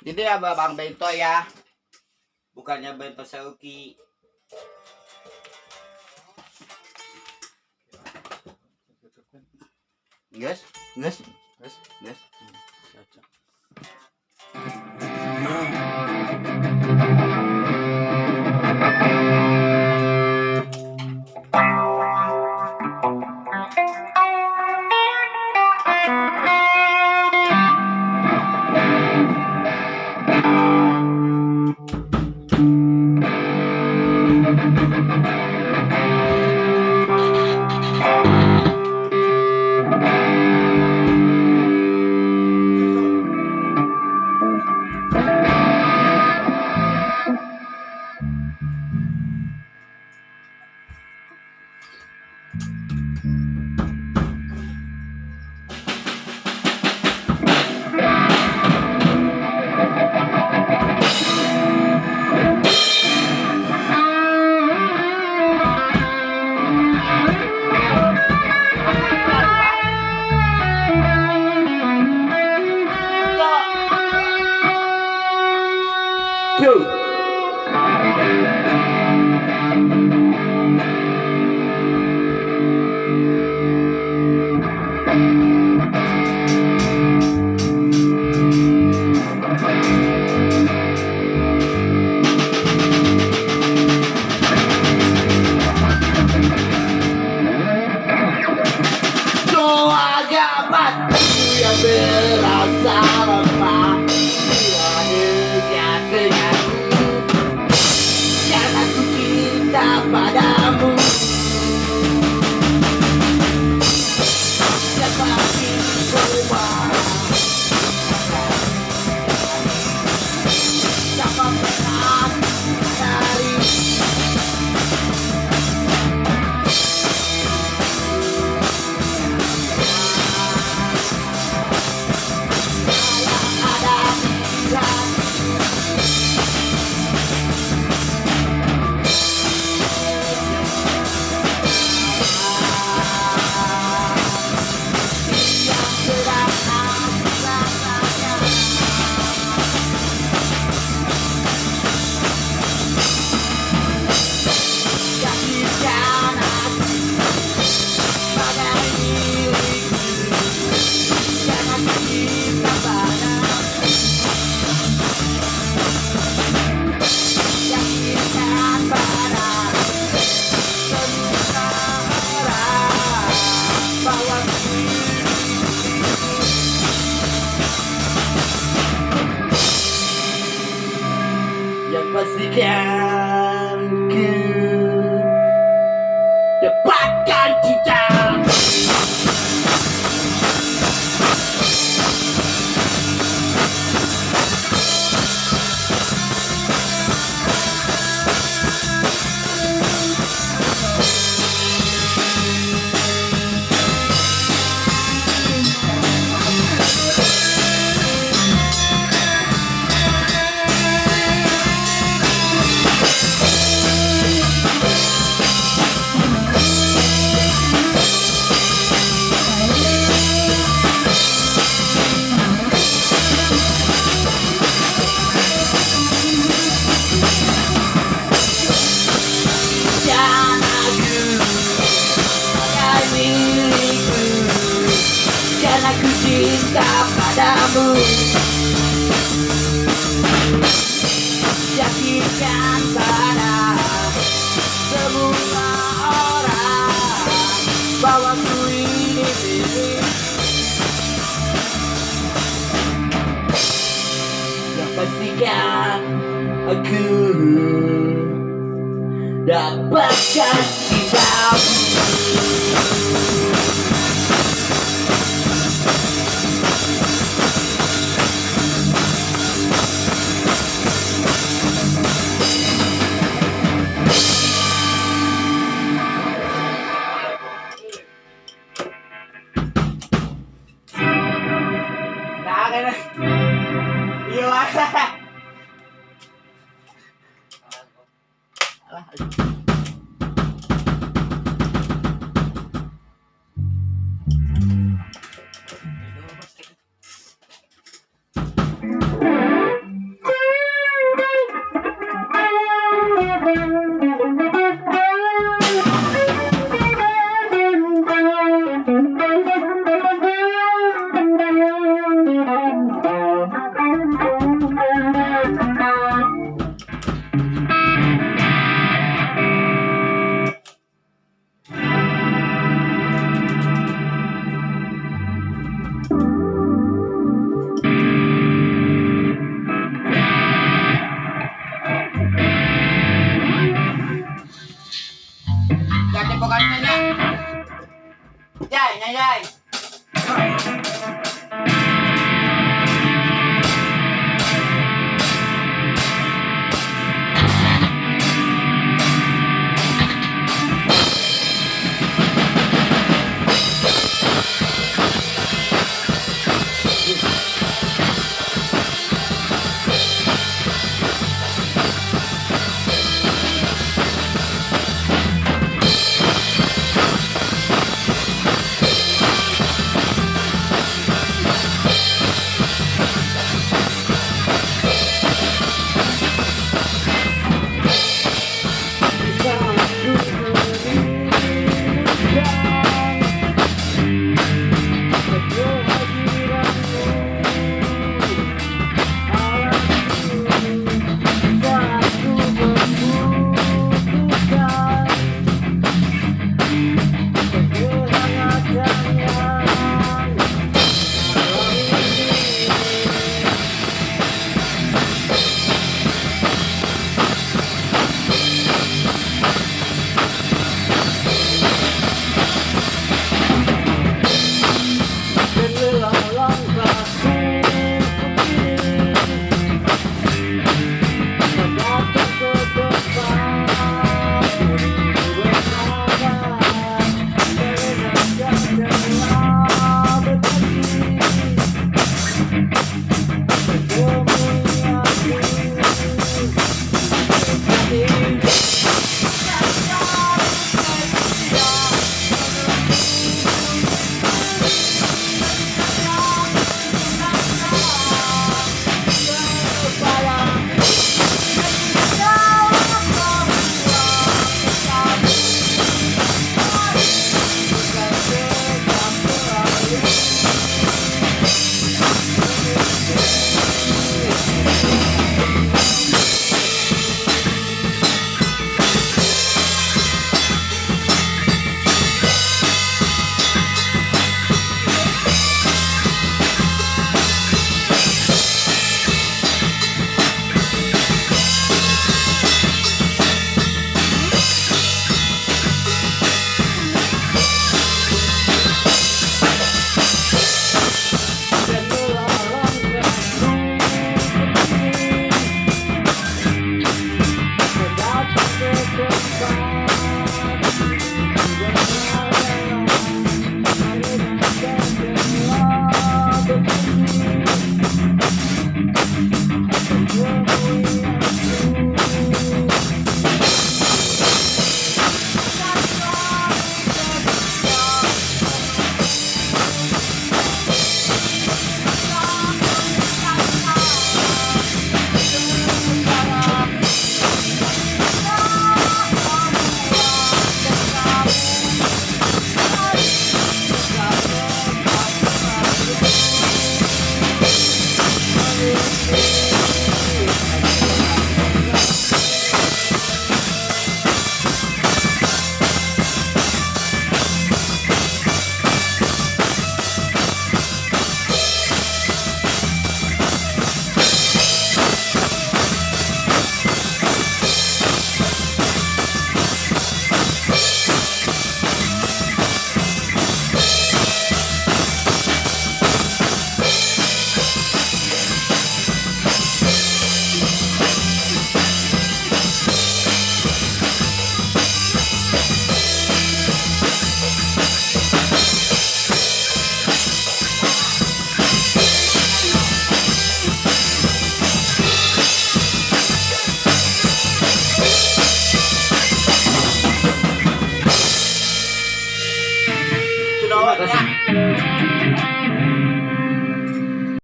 Jadi ya Bang Bento ya. Bukannya Bento Seuki. Gas, gas, gas, gas. people yakinkan pada semua orang. Bahwa ku ini. Pastikan aku. Dapatkan cintamu Iya. pokoknya ya. Yay, nyai.